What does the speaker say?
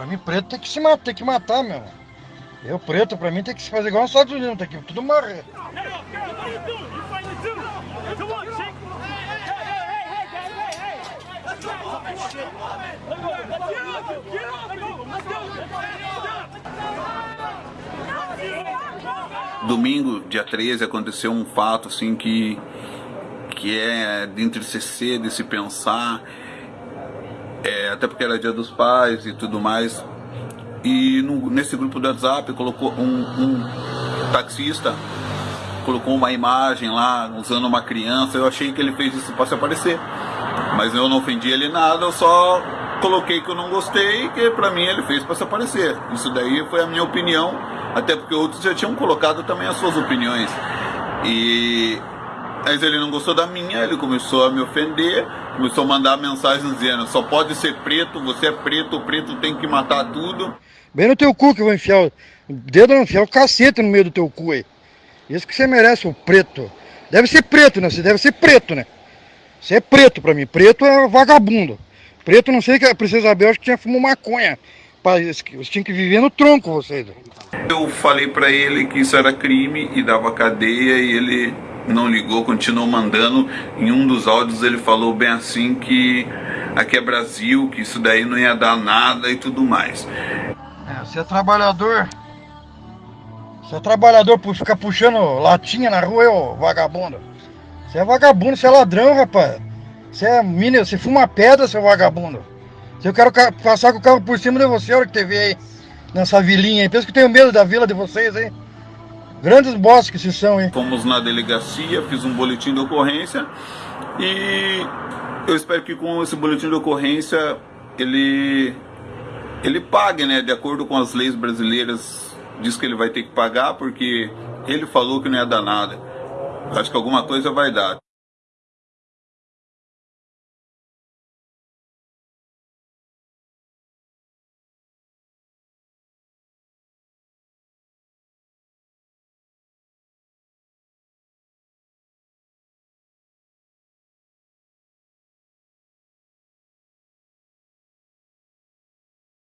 Pra mim, preto tem que se matar, tem que matar, meu. Eu, preto, pra mim, tem que se fazer igual nos Estados Unidos, tem que tudo morrer. Domingo, dia 13, aconteceu um fato assim que, que é de entristecer, de se pensar, é, até porque era dia dos pais e tudo mais. E no, nesse grupo do WhatsApp colocou um, um taxista colocou uma imagem lá usando uma criança. Eu achei que ele fez isso para se aparecer, mas eu não ofendi ele nada. Eu só coloquei que eu não gostei, que pra mim ele fez para se aparecer. Isso daí foi a minha opinião, até porque outros já tinham colocado também as suas opiniões. E mas ele não gostou da minha, ele começou a me ofender, começou a mandar mensagens dizendo: só pode ser preto, você é preto, o preto tem que matar tudo. Bem no teu cu que eu vou enfiar o dedo, não enfiar o cacete no meio do teu cu aí. Isso que você merece, o preto. Deve ser preto, né? Você deve ser preto, né? Você é preto pra mim. Preto é vagabundo. Preto, não sei que a Princesa Isabel acho que tinha fumado maconha. Vocês tinham que viver no tronco, vocês. Eu falei pra ele que isso era crime e dava cadeia e ele não ligou, continuou mandando. Em um dos áudios ele falou bem assim que aqui é Brasil, que isso daí não ia dar nada e tudo mais. É, você é trabalhador. Você é trabalhador por ficar puxando latinha na rua, ô vagabundo. Você é vagabundo, você é ladrão, rapaz. Você é mina, você fuma pedra, seu vagabundo. Se eu quero passar com o carro por cima de você, a hora que te vê aí, nessa vilinha aí. Pensa que eu tenho medo da vila de vocês aí. Grandes que vocês são, hein? Fomos na delegacia, fiz um boletim de ocorrência e eu espero que com esse boletim de ocorrência ele ele pague, né, de acordo com as leis brasileiras, diz que ele vai ter que pagar porque ele falou que não ia dar nada. Acho que alguma coisa vai dar.